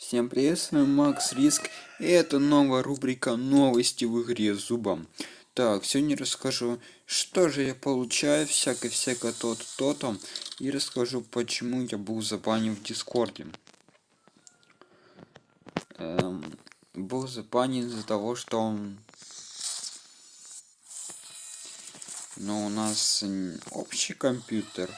Всем привет, с вами Макс Риск, и это новая рубрика новости в игре зубом. Так, сегодня расскажу, что же я получаю, всякое-всякое то-то, то-то, и расскажу, почему я был забанен в Дискорде. Эм, был забанен из-за того, что... Но у нас общий компьютер,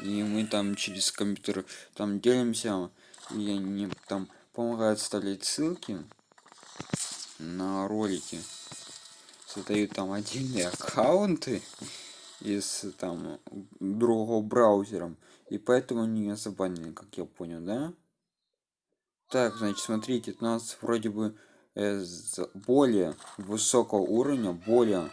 и мы там через компьютер там делимся, и они там помогают вставлять ссылки на ролики. Создают там отдельные аккаунты из там другого браузером и поэтому не забанили как я понял да? Так значит смотрите у нас вроде бы э, более высокого уровня более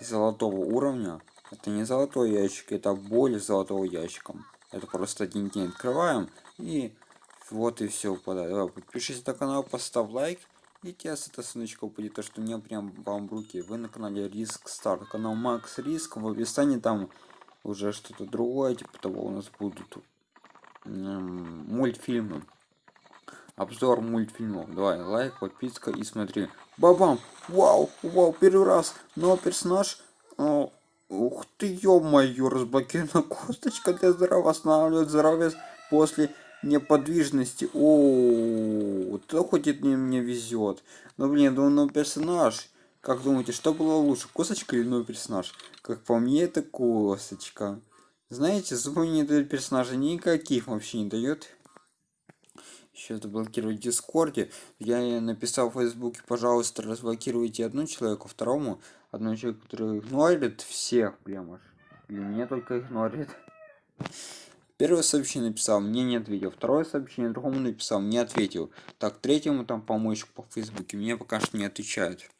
золотого уровня. Это не золотой ящик это более золотого ящиком это просто один день открываем и вот и все выпадает. Подпишись на канал, поставь лайк. И тебе с этой ссылочка будет то, что мне прям вам в руки. Вы на канале Риск Старт. Канал Макс Риск. В описании там уже что-то другое. Типа того у нас будут мультфильмы. Обзор мультфильмов. Давай, лайк, подписка и смотри. Бабам! Вау! Вау! Первый раз! Новый персонаж. О, ух ты, ё-моё! Разблокирована косточка для здоровья. Восстанавливает здоровье после неподвижности. О, то хоть это мне везет. Но блин, ну, ну персонаж. Как думаете, что было лучше, косточка или новый персонаж? Как по мне, это косточка. Знаете, зубы не дают персонажа никаких вообще не дает. Сейчас заблокировать Дискорде. Я написал в Фейсбуке, пожалуйста, разблокируйте одну человеку, второму одну человеку, который игнорит всех прямо. Или меня только игнорит. Первое сообщение написал, мне не ответил. Второе сообщение другому написал, не ответил. Так, третьему там помочь по Фейсбуке мне пока что не отвечают.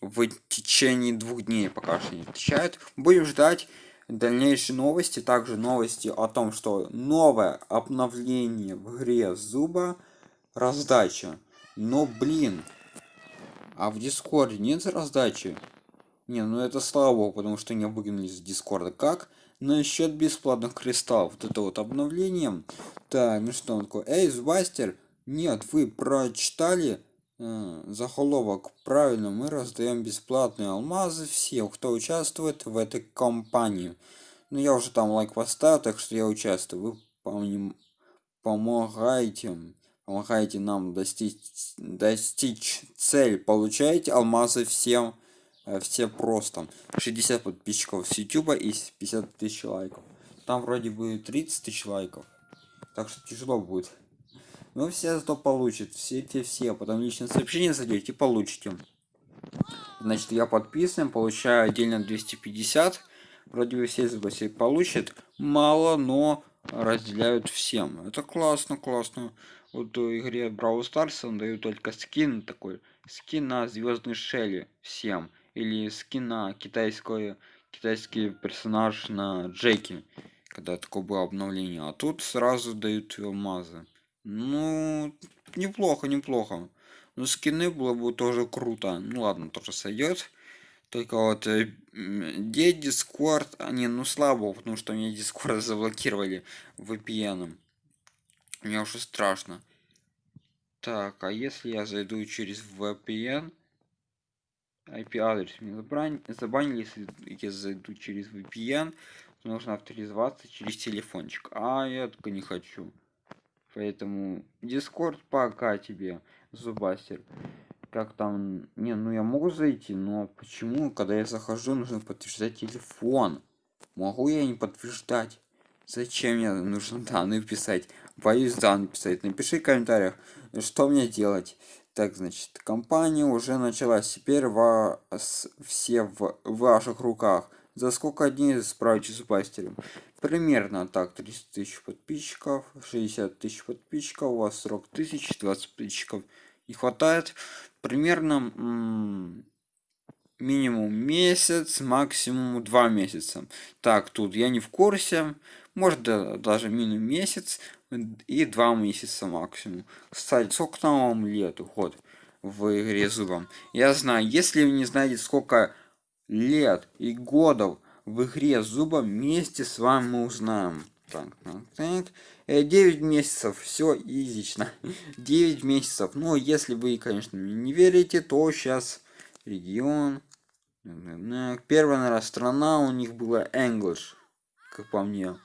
В течение двух дней пока что не отвечают. Будем ждать дальнейшие новости. Также новости о том, что новое обновление в игре Зуба раздача. Но, блин, а в Дискорде нет раздачи? Не, ну это слава богу, потому что не выгнали из Дискорда. Как? Насчет бесплатных кристаллов вот это вот обновление. Так ну что он такой? Эй зубастер нет вы прочитали э, заголовок? Правильно мы раздаем бесплатные алмазы всем кто участвует в этой компании ну я уже там лайк поставил так что я участвую. Вы помним помогаете помогаете нам достичь достичь цель. Получаете алмазы всем все просто. 60 подписчиков с youtube и 50 тысяч лайков. Там вроде бы 30 тысяч лайков так что тяжело будет. Но все зато получат все эти все. Потом личное сообщение зайдете получите. Значит я подписан получаю отдельно 250 вроде бы все себе получат. Мало но разделяют всем. Это классно классно. Вот в игре Brawl Stars он дают только скин такой скин на звездный шелли всем или скина китайское китайский персонаж на Джеки, когда такое было обновление. А тут сразу дают алмазы. Ну, неплохо, неплохо. Но скины было бы тоже круто. Ну ладно, тоже сойдет. Только вот э, где Дискорд, а не, ну слабо, потому что мне Дискорд заблокировали VPN. Мне уже страшно. Так, а если я зайду через VPN, IP-адрес мне забанили, если я зайду через VPN, нужно авторизоваться через телефончик. А я только не хочу. Поэтому Discord пока тебе, Зубастер. Как там... Не, ну я могу зайти, но почему, когда я захожу, нужно подтверждать телефон? Могу я не подтверждать? Зачем мне нужно данные писать? Боюсь данные писать. Напиши в комментариях, что мне делать. Так, значит, компания уже началась. Теперь вас все в ваших руках. За сколько дней справитесь с бастером? Примерно так, 30 тысяч подписчиков, 60 тысяч подписчиков, у вас 40 тысяч, 20 подписчиков не хватает. Примерно минимум месяц, максимум два месяца. Так, тут я не в курсе, может даже минимум месяц, и два месяца максимум. Кстати, сколько там вам лет уход в игре зубом? Я знаю, если вы не знаете, сколько лет и годов в игре зубом, вместе с вами мы узнаем. Так, так, так. 9 э, месяцев, все изично. 9 месяцев. Ну, если вы, конечно, не верите, то сейчас регион. Первая, наверное, страна у них была English, как по мне.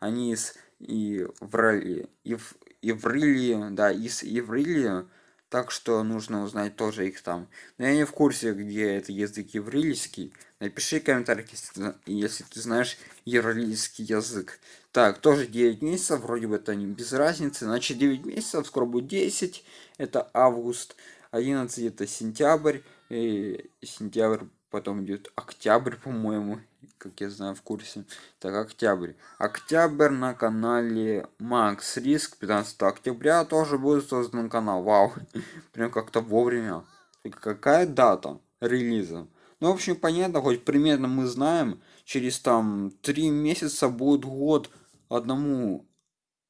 Они из и врали, и в Иврили, да, из Иврили, так что нужно узнать тоже их там. Но я не в курсе, где это язык еврейский. Напиши комментарий, если, если ты знаешь еврейский язык. Так, тоже 9 месяцев, вроде бы это не без разницы. Значит, 9 месяцев, скоро будет 10. Это август. 11 это сентябрь. И сентябрь потом идет октябрь, по-моему как я знаю в курсе. Так, октябрь. Октябрь на канале Макс Риск. 15 октября тоже будет создан канал. Вау. Прям как-то вовремя. И какая дата релиза? Ну, в общем, понятно, хоть примерно мы знаем, через там три месяца будет год одному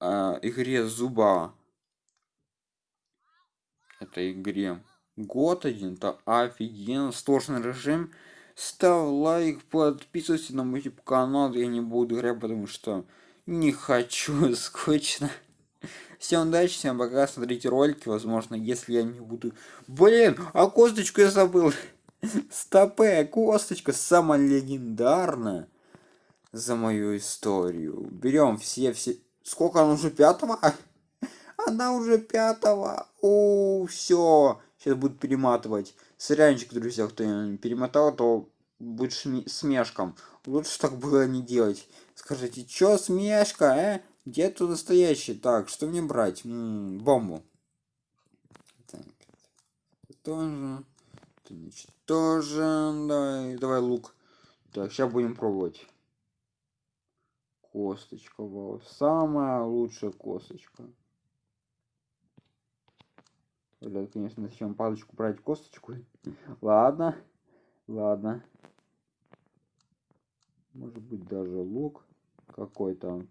э, игре зуба. Это игре. Год один, то офигенно, сложный режим ставь лайк, подписывайся на мой канал, я не буду играть, потому что не хочу, скучно. Всем удачи, всем пока, смотрите ролики, возможно, если я не буду... Блин, а косточку я забыл. Стопе, косточка самая легендарная за мою историю. Берем все-все... Сколько она уже пятого? Она уже пятого. О, все. Сейчас будет перематывать. Сырянчик, друзья, кто перемотал, то будет смешком. Лучше так было не делать. Скажите, чё смешка, э? Где тут настоящий? Так, что мне брать? М -м, бомбу. Так, тоже. Значит, тоже. Давай, давай лук. Так, сейчас будем пробовать. Косточка, вау. Самая лучшая косточка. Блядь, конечно, зачем палочку брать косточку? ладно, ладно. Может быть даже лук какой-то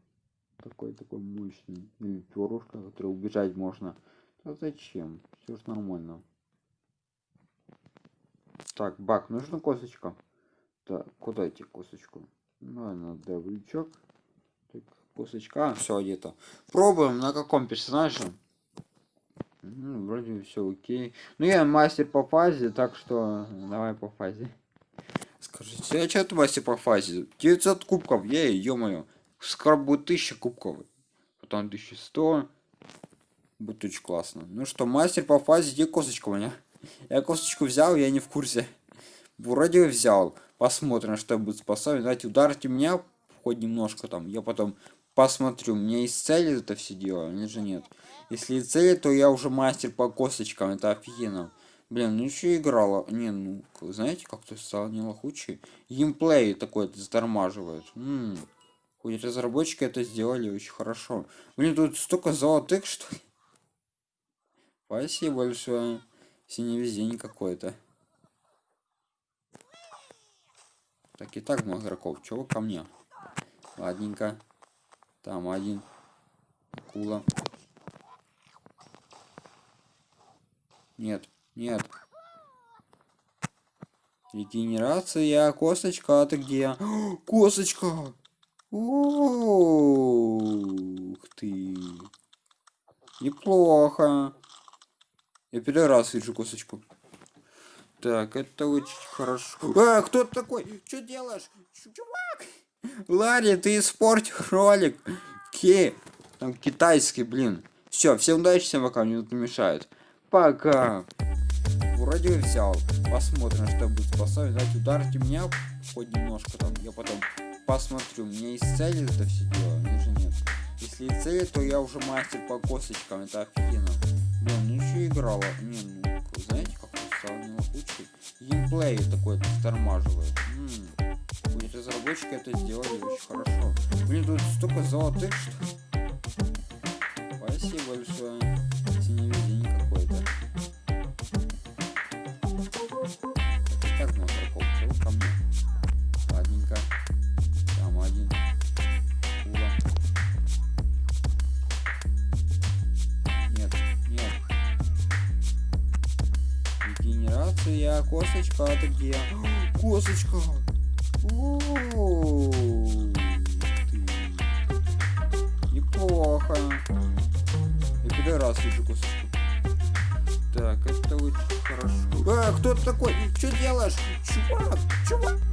такой такой мощный или перышко, который убежать можно. А зачем? Все же нормально. Так, бак, нужна косточка. Так, куда идти косточку? Надо вылечок. Так, косточка, все где-то. Пробуем на каком персонаже. Ну, вроде все окей. Ну, я мастер по фазе, так что давай по фазе. Скажите, а что ты мастер по фазе? 900 кубков, ей, ё-моё. Скоро будет 1000 кубков. Потом 1100. Будет очень классно. Ну что, мастер по фазе, где косточка у меня? Я косточку взял, я не в курсе. Вроде взял. Посмотрим, что будет способен. Давайте ударьте меня хоть немножко там. Я потом посмотрю. Меня есть цели это все дело, или же нет. Если цели, то я уже мастер по косточкам, это офигенно. Блин, ну еще играла. Не, ну, знаете, как-то стало не лохучий. Геймплей такой затормаживает. М. Хоть разработчики это сделали очень хорошо. Блин, тут столько золотых, что Спасибо большое. Синий везение какой-то. Так и так много игроков. Чего ко мне? Ладненько. Там один. Акула. Нет, нет. Регенерация, косточка, а ты где? косточка! Ух ты! Неплохо. Я первый раз вижу косточку. Так, это очень хорошо. А, кто такой? Что делаешь? Чувак! Ларри, ты испортил ролик. Ки. Там китайский, блин. Все, всем удачи, всем пока, мне тут не мешает. Пока. Вроде взял. Посмотрим, что будет способен. Дать ударьте меня хоть немножко там. Я потом посмотрю. Есть цели это все дело, или же нет. Если есть цели, то я уже мастер по косточкам. Это офигенно. Блин, ну еще играла. Не, ну, знаете, как стал не лучше. Геймплей такой тормаживает. Разработчики это сделали очень хорошо. Блин, тут столько золотых, что... Спасибо большое. Регенерация, косточка, ты где? Косточка! -о. Пидорас еще кусочку. Так, это очень хорошо. А, кто ты такой? Что делаешь? Чувак, чувак.